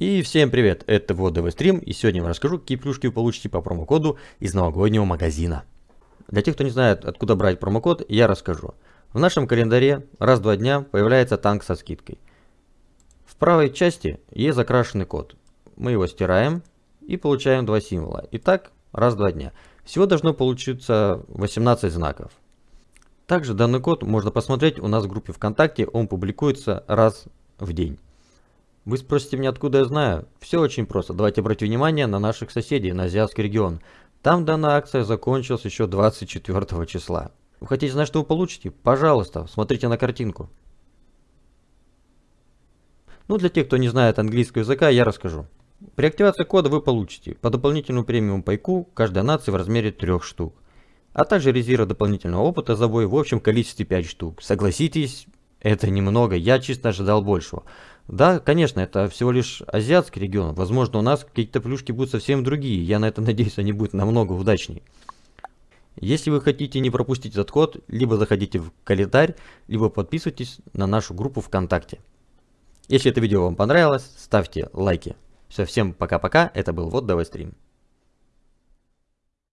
И всем привет, это Водовый стрим, и сегодня я вам расскажу, какие плюшки вы получите по промокоду из новогоднего магазина. Для тех, кто не знает, откуда брать промокод, я расскажу. В нашем календаре раз в два дня появляется танк со скидкой. В правой части есть закрашенный код. Мы его стираем и получаем два символа. Итак, раз в два дня. Всего должно получиться 18 знаков. Также данный код можно посмотреть у нас в группе ВКонтакте, он публикуется раз в день. Вы спросите меня, откуда я знаю? Все очень просто. Давайте обратим внимание на наших соседей, на Азиатский регион. Там данная акция закончилась еще 24 числа. Вы хотите знать, что вы получите? Пожалуйста, смотрите на картинку. Ну, для тех, кто не знает английского языка, я расскажу. При активации кода вы получите по дополнительному премиум пайку каждой нации в размере 3 штук а также резерва дополнительного опыта за бой в общем количестве 5 штук. Согласитесь, это немного, я чисто ожидал большего. Да, конечно, это всего лишь азиатский регион, возможно у нас какие-то плюшки будут совсем другие, я на это надеюсь, они будут намного удачнее. Если вы хотите не пропустить этот код, либо заходите в календарь, либо подписывайтесь на нашу группу ВКонтакте. Если это видео вам понравилось, ставьте лайки. Все, всем пока-пока, это был Вот Давай Стрим.